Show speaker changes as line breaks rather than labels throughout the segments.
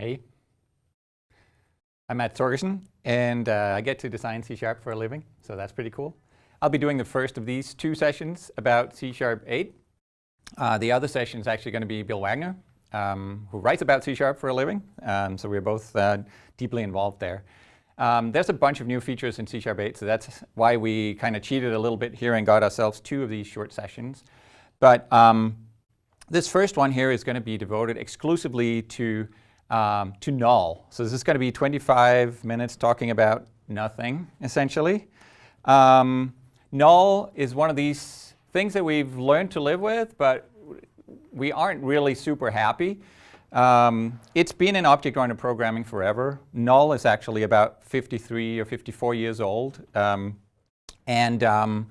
Hey. I'm Mads Torgersen, and uh, I get to design C-sharp for a living, so that's pretty cool. I'll be doing the first of these two sessions about C-sharp 8. Uh, the other session is actually going to be Bill Wagner, um, who writes about C-sharp for a living, um, so we're both uh, deeply involved there. Um, there's a bunch of new features in C-sharp 8, so that's why we kind of cheated a little bit here and got ourselves two of these short sessions. But um, this first one here is going to be devoted exclusively to, um, to null. So this is going to be 25 minutes talking about nothing, essentially. Um, null is one of these things that we've learned to live with, but we aren't really super happy. Um, it's been in object-oriented programming forever. Null is actually about 53 or 54 years old. Um, and um,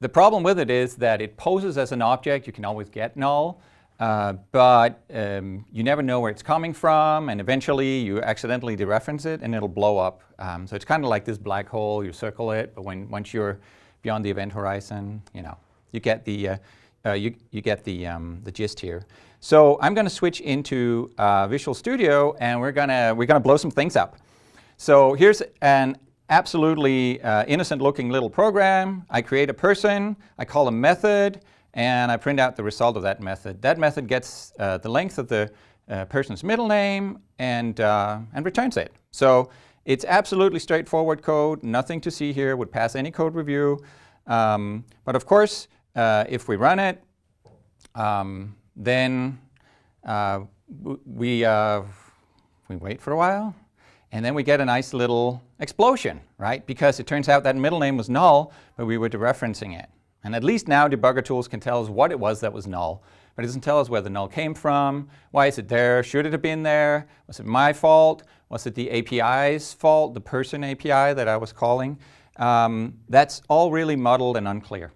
the problem with it is that it poses as an object. You can always get null. Uh, but um, you never know where it's coming from, and eventually you accidentally dereference it, and it'll blow up. Um, so it's kind of like this black hole. You circle it, but when once you're beyond the event horizon, you know, you get the uh, uh, you you get the um, the gist here. So I'm going to switch into uh, Visual Studio, and we're gonna we're gonna blow some things up. So here's an absolutely uh, innocent-looking little program. I create a person. I call a method and I print out the result of that method. That method gets uh, the length of the uh, person's middle name and, uh, and returns it. So it's absolutely straightforward code, nothing to see here, would pass any code review. Um, but of course, uh, if we run it, um, then uh, we, we wait for a while, and then we get a nice little explosion, right? Because it turns out that middle name was null, but we were dereferencing it. And at least now debugger tools can tell us what it was that was null, but it doesn't tell us where the null came from, why is it there, should it have been there, was it my fault, was it the API's fault, the person API that I was calling. Um, that's all really muddled and unclear.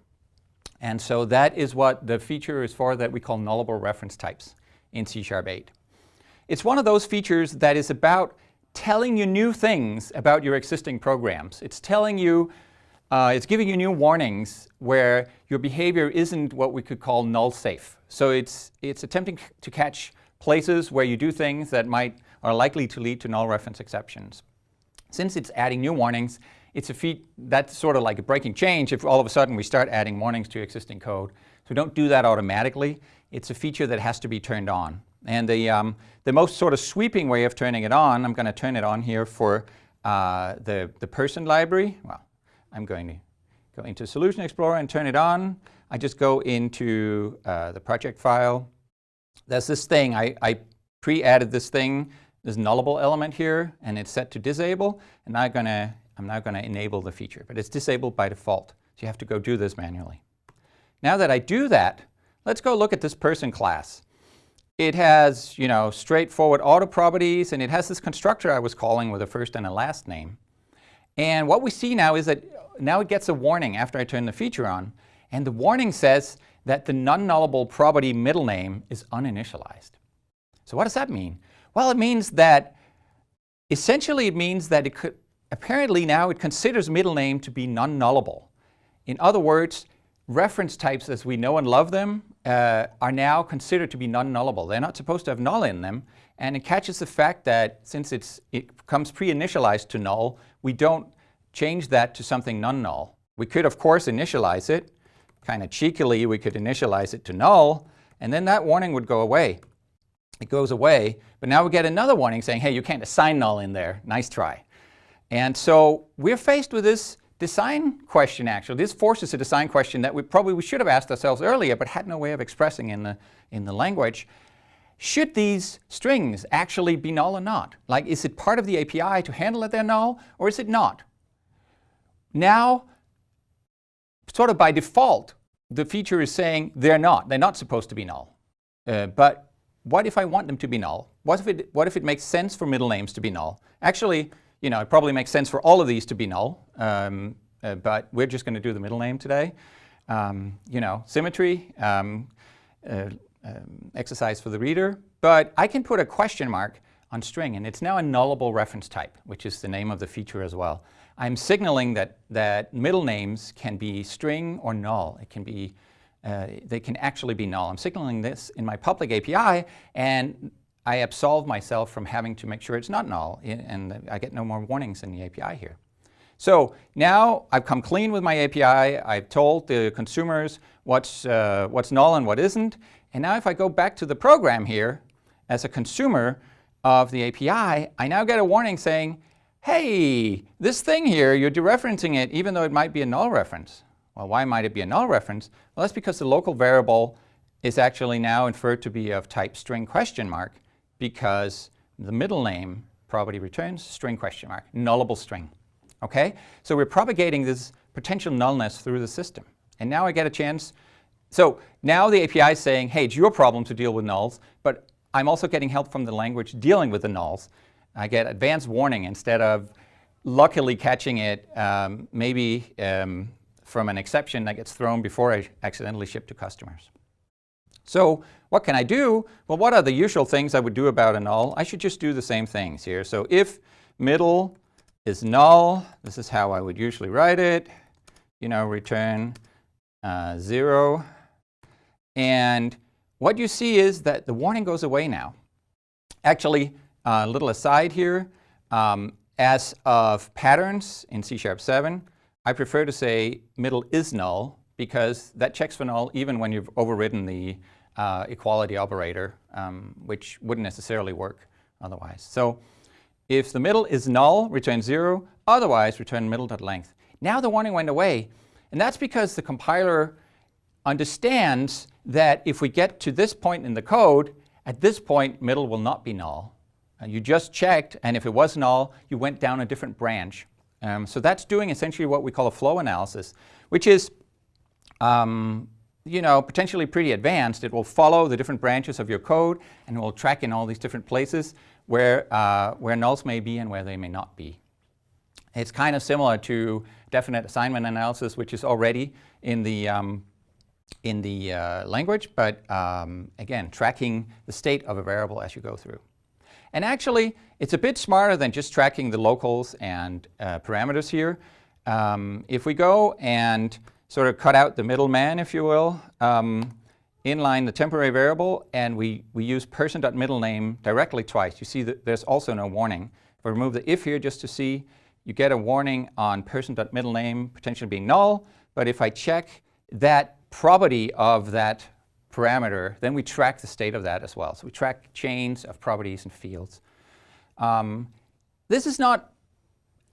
And so that is what the feature is for that we call nullable reference types in C-sharp 8. It's one of those features that is about telling you new things about your existing programs. It's telling you uh, it's giving you new warnings where your behavior isn't what we could call null safe. So it's, it's attempting to catch places where you do things that might are likely to lead to null reference exceptions. Since it's adding new warnings, it's a feat that's sort of like a breaking change if all of a sudden we start adding warnings to existing code. So don't do that automatically. It's a feature that has to be turned on. And the, um, the most sort of sweeping way of turning it on, I'm going to turn it on here for uh, the, the person library. Well, I'm going to go into Solution Explorer and turn it on. I just go into uh, the project file. There's this thing, I, I pre-added this thing, this nullable element here, and it's set to disable, and now I'm, gonna, I'm now going to enable the feature, but it's disabled by default, so you have to go do this manually. Now that I do that, let's go look at this person class. It has, you know, straightforward auto properties, and it has this constructor I was calling with a first and a last name. And what we see now is that now it gets a warning after I turn the feature on. And the warning says that the non-nullable property middle name is uninitialized. So what does that mean? Well, it means that essentially it means that it could apparently now it considers middle name to be non-nullable. In other words, reference types as we know and love them uh, are now considered to be non-nullable. They're not supposed to have null in them. And it catches the fact that since it comes pre-initialized to null, we don't change that to something non-null. We could, of course, initialize it. Kind of cheekily, we could initialize it to null, and then that warning would go away. It goes away, but now we get another warning saying, hey, you can't assign null in there. Nice try. And so we're faced with this design question, actually. This forces a design question that we probably we should have asked ourselves earlier, but had no way of expressing in the, in the language. Should these strings actually be null or not? Like, is it part of the API to handle that they're null, or is it not? Now, sort of by default, the feature is saying they're not. They're not supposed to be null. Uh, but what if I want them to be null? What if, it, what if it makes sense for middle names to be null? Actually, you know, it probably makes sense for all of these to be null, um, uh, but we're just going to do the middle name today. Um, you know, symmetry, um, uh, um, exercise for the reader, but I can put a question mark on string, and it's now a nullable reference type, which is the name of the feature as well. I'm signaling that, that middle names can be string or null. It can be, uh, they can actually be null. I'm signaling this in my public API, and I absolve myself from having to make sure it's not null, and I get no more warnings in the API here. So now I've come clean with my API, I've told the consumers what's, uh, what's null and what isn't, and now if I go back to the program here, as a consumer of the API, I now get a warning saying, hey, this thing here, you're dereferencing it even though it might be a null reference. Well, why might it be a null reference? Well, that's because the local variable is actually now inferred to be of type string question mark because the middle name property returns string question mark, nullable string. Okay? So we're propagating this potential nullness through the system. And now I get a chance. So now the API is saying, hey, it's your problem to deal with nulls, but I'm also getting help from the language dealing with the nulls. I get advanced warning instead of luckily catching it um, maybe um, from an exception that gets thrown before I accidentally ship to customers. So what can I do? Well, what are the usual things I would do about a null? I should just do the same things here. So if middle is null, this is how I would usually write it, you know, return uh, 0. And what you see is that the warning goes away now. Actually, a uh, little aside here, um, as of patterns in C Sharp 7, I prefer to say middle is null because that checks for null even when you've overridden the uh, equality operator, um, which wouldn't necessarily work otherwise. So if the middle is null, return 0. Otherwise, return middle.length. Now the warning went away. And that's because the compiler understands that if we get to this point in the code, at this point, middle will not be null. Uh, you just checked, and if it was null, you went down a different branch. Um, so that's doing essentially what we call a flow analysis, which is um, you know, potentially pretty advanced. It will follow the different branches of your code and will track in all these different places where, uh, where nulls may be and where they may not be. It's kind of similar to definite assignment analysis, which is already in the, um, in the uh, language, but um, again, tracking the state of a variable as you go through. And actually, it's a bit smarter than just tracking the locals and uh, parameters here. Um, if we go and sort of cut out the middleman, if you will, um, inline the temporary variable, and we, we use person.middlename directly twice. You see that there's also no warning. If I remove the if here just to see, you get a warning on person.middlename potentially being null, but if I check that property of that parameter, then we track the state of that as well. So we track chains of properties and fields. Um, this is not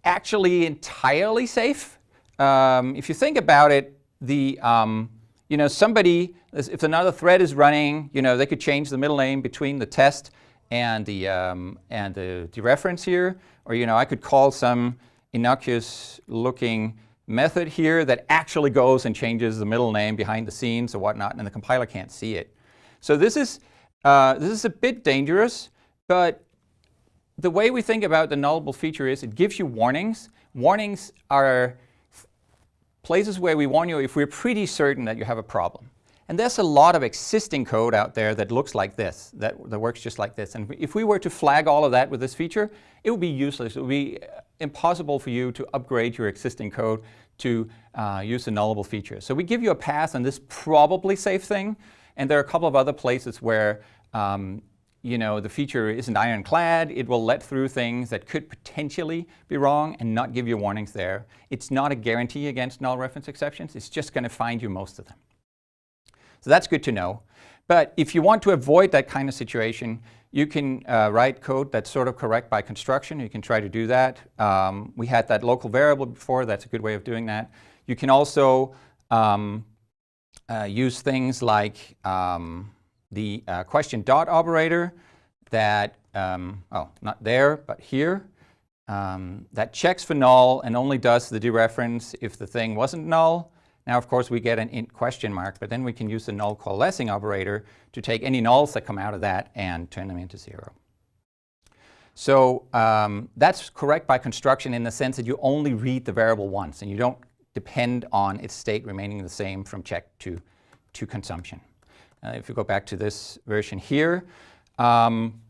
actually entirely safe. Um, if you think about it, the um, you know, somebody, if another thread is running, you know, they could change the middle name between the test and the, um, and the dereference here. Or, you know, I could call some innocuous looking method here that actually goes and changes the middle name behind the scenes or whatnot, and the compiler can't see it. So this is, uh, this is a bit dangerous, but the way we think about the nullable feature is it gives you warnings. Warnings are places where we warn you if we're pretty certain that you have a problem. And there's a lot of existing code out there that looks like this, that, that works just like this. And if we were to flag all of that with this feature, it would be useless. It would be impossible for you to upgrade your existing code to uh, use the nullable feature. So we give you a pass on this probably safe thing. And there are a couple of other places where um, you know, the feature isn't ironclad. It will let through things that could potentially be wrong and not give you warnings there. It's not a guarantee against null reference exceptions. It's just going to find you most of them. So that's good to know. But if you want to avoid that kind of situation, you can uh, write code that's sort of correct by construction. You can try to do that. Um, we had that local variable before. That's a good way of doing that. You can also um, uh, use things like um, the uh, question dot operator that, um, oh, not there, but here, um, that checks for null and only does the dereference if the thing wasn't null. Now, of course, we get an int question mark, but then we can use the null coalescing operator to take any nulls that come out of that and turn them into zero. So um, that's correct by construction in the sense that you only read the variable once and you don't depend on its state remaining the same from check to, to consumption. Uh, if you go back to this version here. Um,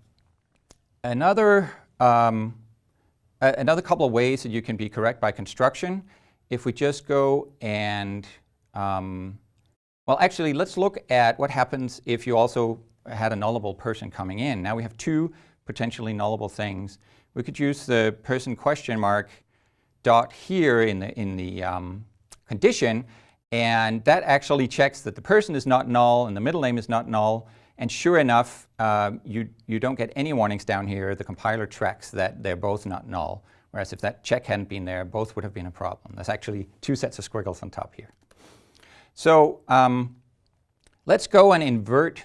another, um, another couple of ways that you can be correct by construction, if we just go and, um, well actually let's look at what happens if you also had a nullable person coming in. Now we have two potentially nullable things. We could use the person question mark dot here in the, in the um, condition, and that actually checks that the person is not null and the middle name is not null. And sure enough, uh, you, you don't get any warnings down here. The compiler tracks that they're both not null. Whereas if that check hadn't been there, both would have been a problem. There's actually two sets of squiggles on top here. So um, let's go and invert,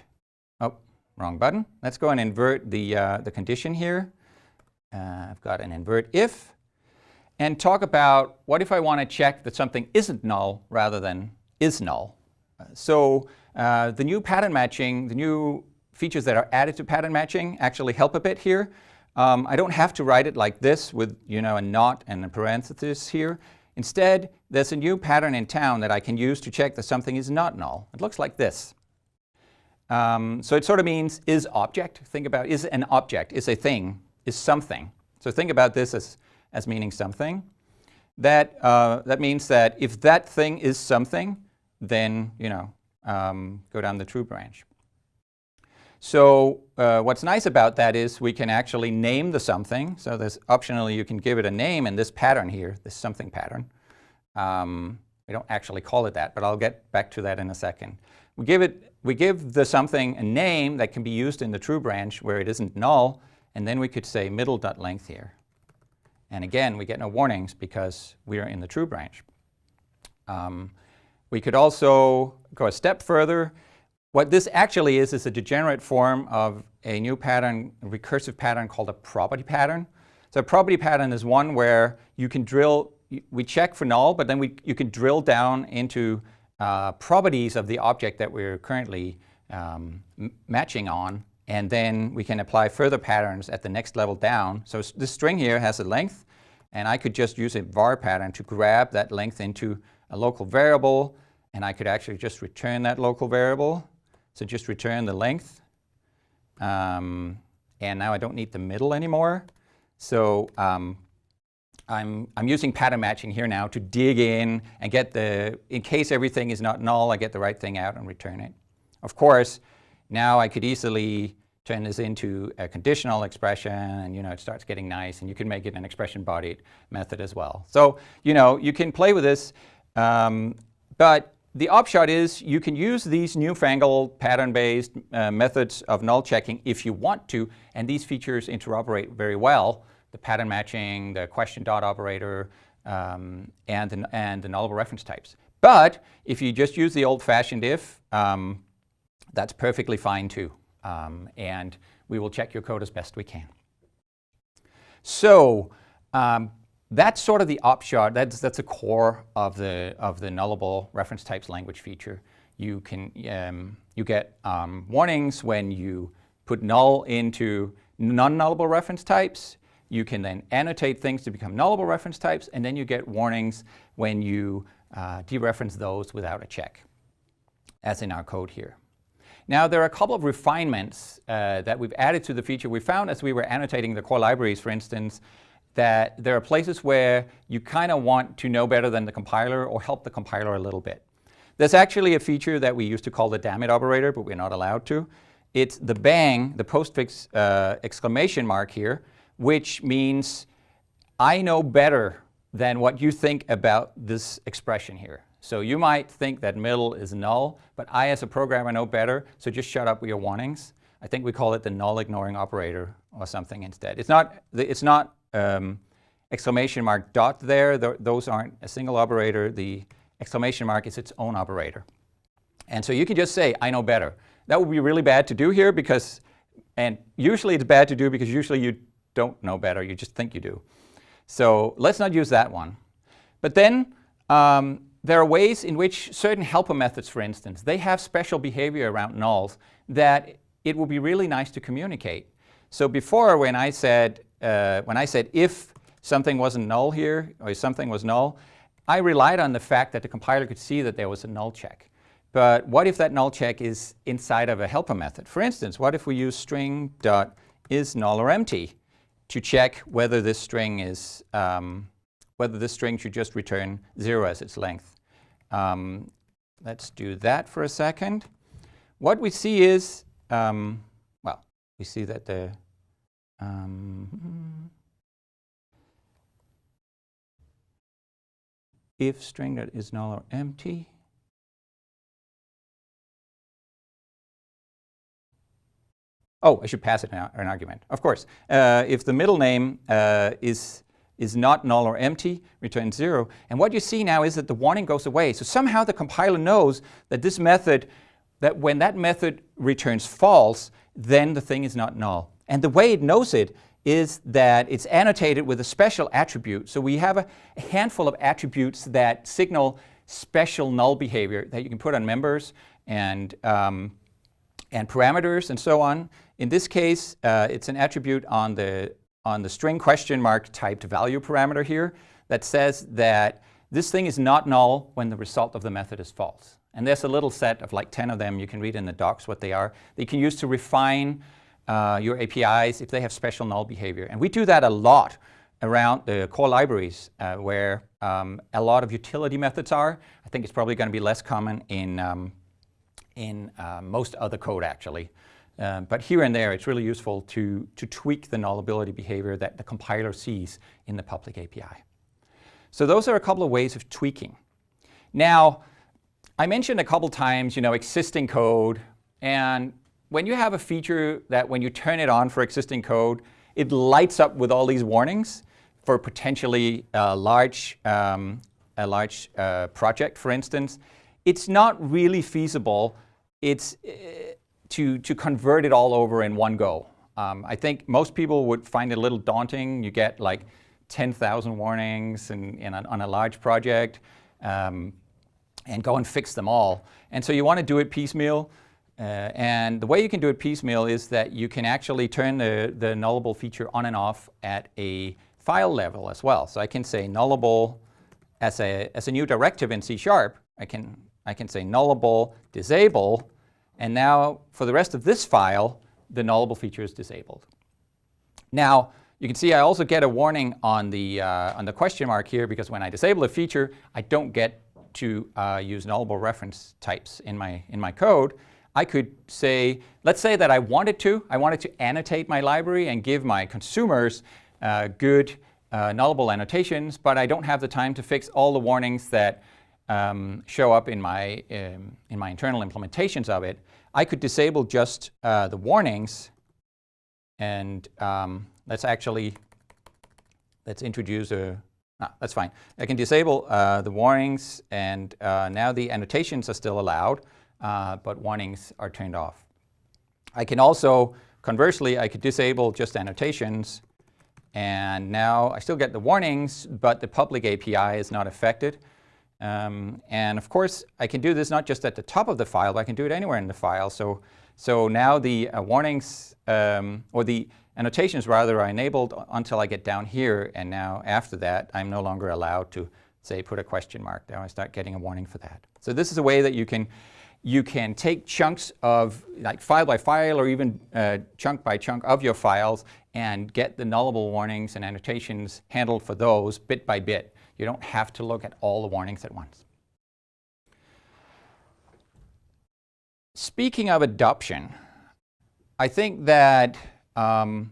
oh, wrong button. Let's go and invert the, uh, the condition here. Uh, I've got an invert if and talk about what if I want to check that something isn't null rather than is null. So uh, the new pattern matching, the new features that are added to pattern matching actually help a bit here. Um, I don't have to write it like this with you know, a not and a parenthesis here. Instead, there's a new pattern in town that I can use to check that something is not null. It looks like this. Um, so it sort of means is object. Think about is an object, is a thing, is something. So think about this as, as meaning something. That, uh, that means that if that thing is something, then you know, um, go down the true branch. So uh, what's nice about that is we can actually name the something. So there's optionally you can give it a name in this pattern here, this something pattern. Um, we don't actually call it that, but I'll get back to that in a second. We give, it, we give the something a name that can be used in the true branch where it isn't null, and then we could say middle.length here. And again, we get no warnings because we are in the true branch. Um, we could also go a step further what this actually is is a degenerate form of a new pattern, a recursive pattern called a property pattern. So a property pattern is one where you can drill, we check for null, but then we, you can drill down into uh, properties of the object that we're currently um, matching on, and then we can apply further patterns at the next level down. So this string here has a length, and I could just use a var pattern to grab that length into a local variable, and I could actually just return that local variable so just return the length. Um, and now I don't need the middle anymore. So um, I'm, I'm using pattern matching here now to dig in and get the, in case everything is not null, I get the right thing out and return it. Of course, now I could easily turn this into a conditional expression and you know it starts getting nice and you can make it an expression bodied method as well. So you know you can play with this um, but the upshot is you can use these newfangled pattern-based uh, methods of null checking if you want to, and these features interoperate very well. The pattern matching, the question dot operator, um, and, the, and the nullable reference types. But if you just use the old-fashioned if, um, that's perfectly fine too. Um, and we will check your code as best we can. So um, that's sort of the upshot. That's that's the core of the of the nullable reference types language feature. You can um, you get um, warnings when you put null into non-nullable reference types. You can then annotate things to become nullable reference types, and then you get warnings when you uh, dereference those without a check, as in our code here. Now, there are a couple of refinements uh, that we've added to the feature. We found as we were annotating the core libraries, for instance, that there are places where you kind of want to know better than the compiler or help the compiler a little bit. There's actually a feature that we used to call the dammit operator, but we're not allowed to. It's the bang, the postfix uh, exclamation mark here, which means I know better than what you think about this expression here. So you might think that middle is null, but I as a programmer know better, so just shut up with your warnings. I think we call it the null ignoring operator or something instead. It's not, it's not um, exclamation mark dot there, th those aren't a single operator. The exclamation mark is its own operator. And so you can just say, I know better. That would be really bad to do here because, and usually it's bad to do because usually you don't know better, you just think you do. So let's not use that one. But then um, there are ways in which certain helper methods, for instance, they have special behavior around nulls that it would be really nice to communicate. So before when I said uh, when I said if something wasn't null here, or something was null, I relied on the fact that the compiler could see that there was a null check. But what if that null check is inside of a helper method? For instance, what if we use string dot is null or empty to check whether this string is um, whether this string should just return zero as its length. Um, let's do that for a second. What we see is um, well, we see that the um, if string that is null or empty, Oh, I should pass it an, an argument. Of course, uh, if the middle name uh, is is not null or empty, returns zero. And what you see now is that the warning goes away. So somehow the compiler knows that this method, that when that method returns false, then the thing is not null. And the way it knows it is that it's annotated with a special attribute. So we have a handful of attributes that signal special null behavior that you can put on members and, um, and parameters and so on. In this case, uh, it's an attribute on the on the string question mark typed value parameter here that says that this thing is not null when the result of the method is false. And there's a little set of like 10 of them. You can read in the docs what they are. That you can use to refine uh, your APIs if they have special null behavior. And we do that a lot around the core libraries uh, where um, a lot of utility methods are. I think it's probably going to be less common in, um, in uh, most other code actually. Um, but here and there, it's really useful to, to tweak the nullability behavior that the compiler sees in the public API. So those are a couple of ways of tweaking. Now, I mentioned a couple times, you know, existing code. And when you have a feature that when you turn it on for existing code, it lights up with all these warnings for potentially a large, um, a large uh, project, for instance, it's not really feasible. It's, uh, to, to convert it all over in one go. Um, I think most people would find it a little daunting. You get like 10,000 warnings in, in a, on a large project um, and go and fix them all. And so you want to do it piecemeal. Uh, and the way you can do it piecemeal is that you can actually turn the, the nullable feature on and off at a file level as well. So I can say nullable as a, as a new directive in C Sharp. I can, I can say nullable disable and now for the rest of this file, the nullable feature is disabled. Now, you can see I also get a warning on the, uh, on the question mark here because when I disable a feature, I don't get to uh, use nullable reference types in my, in my code. I could say, let's say that I wanted to, I wanted to annotate my library and give my consumers uh, good uh, nullable annotations, but I don't have the time to fix all the warnings that um, show up in my, um, in my internal implementations of it, I could disable just uh, the warnings and um, let's actually, let's introduce a, ah, that's fine. I can disable uh, the warnings and uh, now the annotations are still allowed, uh, but warnings are turned off. I can also, conversely, I could disable just annotations and now I still get the warnings, but the public API is not affected. Um, and of course, I can do this not just at the top of the file, but I can do it anywhere in the file. So, so now the uh, warnings, um, or the annotations rather, are enabled until I get down here. And now after that, I'm no longer allowed to, say, put a question mark. Now I start getting a warning for that. So this is a way that you can, you can take chunks of, like file by file, or even uh, chunk by chunk of your files, and get the nullable warnings and annotations handled for those bit by bit. You don't have to look at all the warnings at once. Speaking of adoption, I think that um,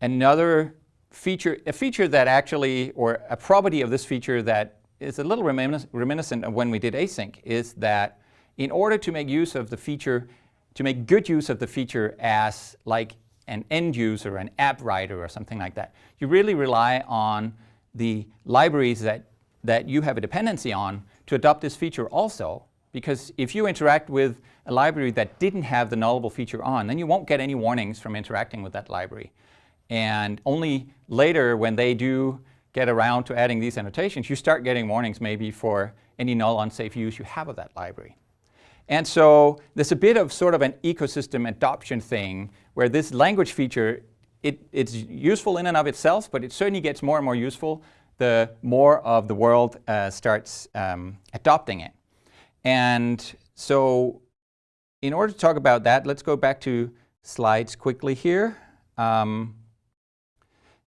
another feature, a feature that actually, or a property of this feature that is a little reminiscent of when we did async is that in order to make use of the feature, to make good use of the feature as like an end user, an app writer or something like that, you really rely on the libraries that, that you have a dependency on to adopt this feature also. Because if you interact with a library that didn't have the nullable feature on, then you won't get any warnings from interacting with that library. And only later when they do get around to adding these annotations, you start getting warnings maybe for any null unsafe use you have of that library. And so there's a bit of sort of an ecosystem adoption thing where this language feature it, it's useful in and of itself, but it certainly gets more and more useful the more of the world uh, starts um, adopting it. And so in order to talk about that, let's go back to slides quickly here. Um,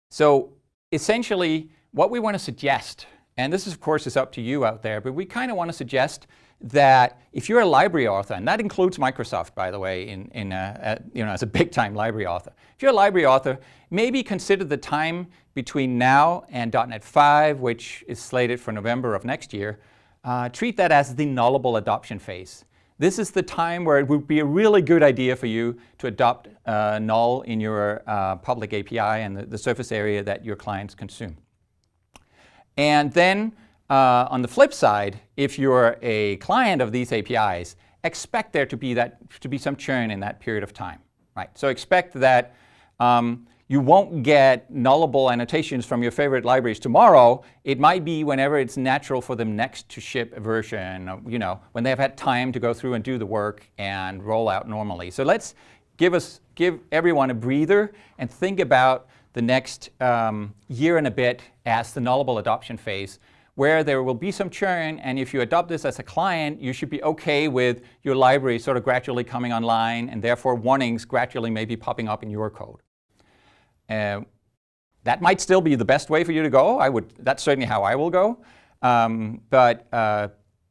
so essentially, what we want to suggest And this, is, of course, is up to you out there, but we kind of want to suggest that if you're a library author, and that includes Microsoft, by the way, in, in a, a, you know, as a big-time library author. If you're a library author, maybe consider the time between now and .NET 5, which is slated for November of next year, uh, treat that as the nullable adoption phase. This is the time where it would be a really good idea for you to adopt uh, null in your uh, public API and the, the, surface area that your clients consume. And then uh, on the flip side, if you're a client of these APIs, expect there to be, that, to be some churn in that period of time. Right? So expect that um, you won't get nullable annotations from your favorite libraries tomorrow. It might be whenever it's natural for them next to ship a version, you know, when they've had time to go through and do the work and roll out normally. So let's give, us, give everyone a breather and think about the next um, year and a bit as the nullable adoption phase where there will be some churn and if you adopt this as a client, you should be okay with your library sort of gradually coming online and therefore warnings gradually maybe popping up in your code. Uh, that might still be the best way for you to go. I would, that's certainly how I will go. Um, but uh,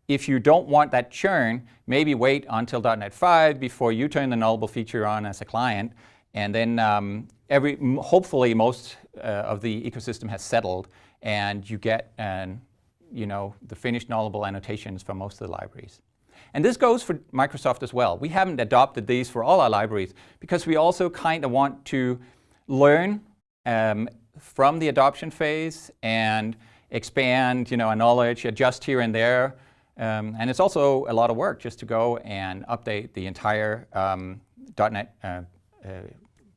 if you don't want that churn, maybe wait until .NET 5 before you turn the nullable feature on as a client. And then um, every, hopefully most uh, of the ecosystem has settled and you get an, you know, the finished nullable annotations for most of the libraries. And this goes for Microsoft as well. We haven't adopted these for all our libraries because we also kind of want to learn um, from the adoption phase and expand you know, our knowledge, adjust here and there. Um, and it's also a lot of work just to go and update the entire um, .NET uh, uh,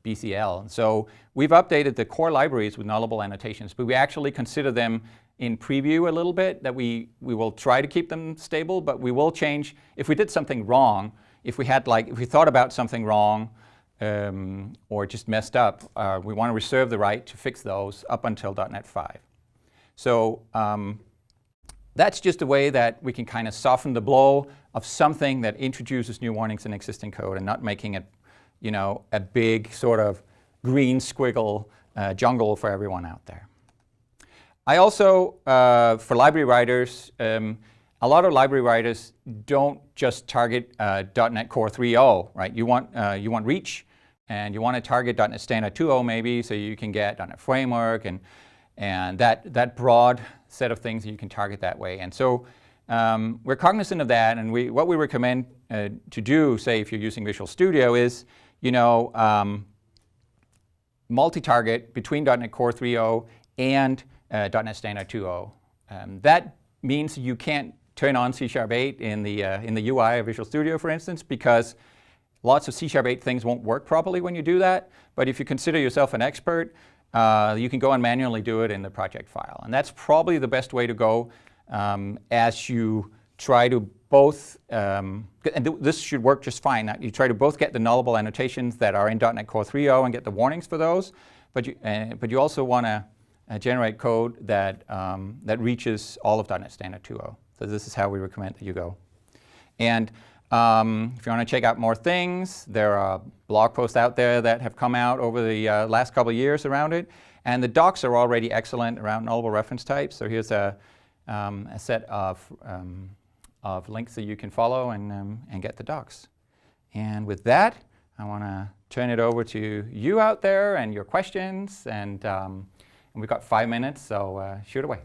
BCL. So we've updated the core libraries with nullable annotations, but we actually consider them in preview a little bit, that we, we will try to keep them stable, but we will change, if we did something wrong, if we had like, if we thought about something wrong, um, or just messed up, uh, we want to reserve the right to fix those up until .NET 5. So um, that's just a way that we can kind of soften the blow of something that introduces new warnings in existing code and not making it, you know, a big sort of green squiggle uh, jungle for everyone out there. I also, uh, for library writers, um, a lot of library writers don't just target uh, .NET Core 3.0, right? You want, uh, you want reach, and you want to target .NET Standard 2.0 maybe, so you can get .NET Framework and, and that, that broad set of things that you can target that way. And so um, we're cognizant of that, and we, what we recommend uh, to do, say if you're using Visual Studio, is you know, um, multi-target between .NET Core 3.0 and uh, .NET Standard 2.0. Um, that means you can't turn on C Sharp 8 in the, uh, in the UI of Visual Studio, for instance, because Lots of C-sharp 8 things won't work properly when you do that, but if you consider yourself an expert, uh, you can go and manually do it in the project file. And that's probably the best way to go um, as you try to both, um, and th this should work just fine, you try to both get the nullable annotations that are in .NET Core 3.0 and get the warnings for those, but you, uh, but you also want to uh, generate code that, um, that reaches all of .NET Standard 2.0. So this is how we recommend that you go. And um, if you want to check out more things, there are blog posts out there that have come out over the uh, last couple of years around it. And the docs are already excellent around nullable reference types. So here's a, um, a set of, um, of links that you can follow and, um, and get the docs. And with that, I want to turn it over to you out there and your questions. And, um, we've got five minutes, so uh, shoot away.